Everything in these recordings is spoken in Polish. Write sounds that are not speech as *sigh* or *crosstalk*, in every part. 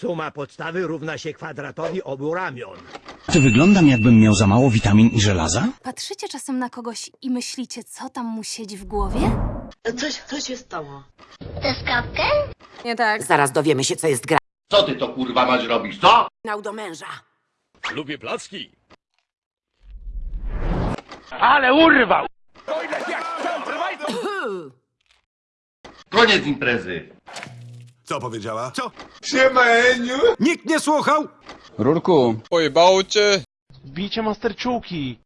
Suma podstawy równa się kwadratowi obu ramion. Czy wyglądam jakbym miał za mało witamin i żelaza? Patrzycie czasem na kogoś i myślicie, co tam mu siedzi w głowie? Coś, co się stało? Nie tak. Zaraz dowiemy się, co jest gra. Co ty to kurwa masz robić, co? Nał do męża. Lubię placki. Koniec imprezy. Co powiedziała? Co? Nikt nie słuchał? Rurku, Pojebało cię? Bicie masterczułki.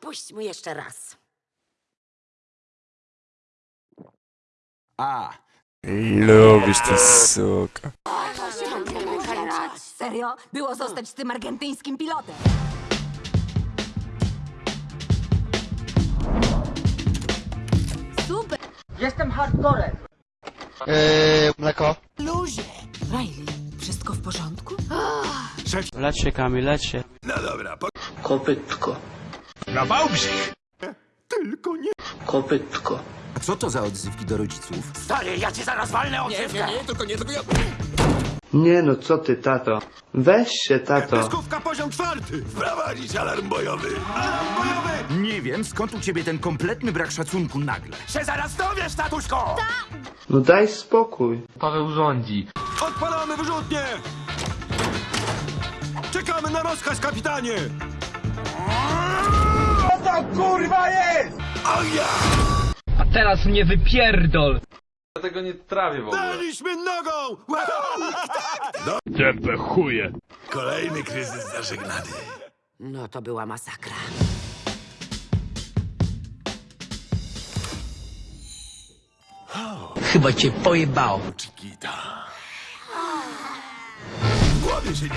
Puść mu jeszcze raz. A, Lubisz ty suka. Serio? Było zostać z tym argentyńskim pilotem. Super! Riley, wszystko w porządku? Leć się, Kamil, leć się. No dobra, po... Kopytko. na Wałbrzych. Tylko nie... Kopytko. a co to za odzywki do rodziców? Stary, ja ci zaraz walnę odzywkę. Nie, nie, tylko nie, tylko ja... Nie no, co ty, tato? Weź się, tato. Pyskówka poziom czwarty. Wprowadzić alarm bojowy. Alarm bojowy! Nie wiem, skąd u ciebie ten kompletny brak szacunku nagle. Się zaraz dowiesz, tatuśko! No daj spokój. Odpalamy wyrzutnie! Czekamy na rozkaz, kapitanie! Co to kurwa jest? Ognia! Teraz mnie wypierdol! Ja tego nie trawię w ogóle. Daliśmy nogą! *laughs* Tepę chuje. Kolejny kryzys zażegnany. No to była masakra. Chyba cię pojebało. Chiquita. W głowie się nie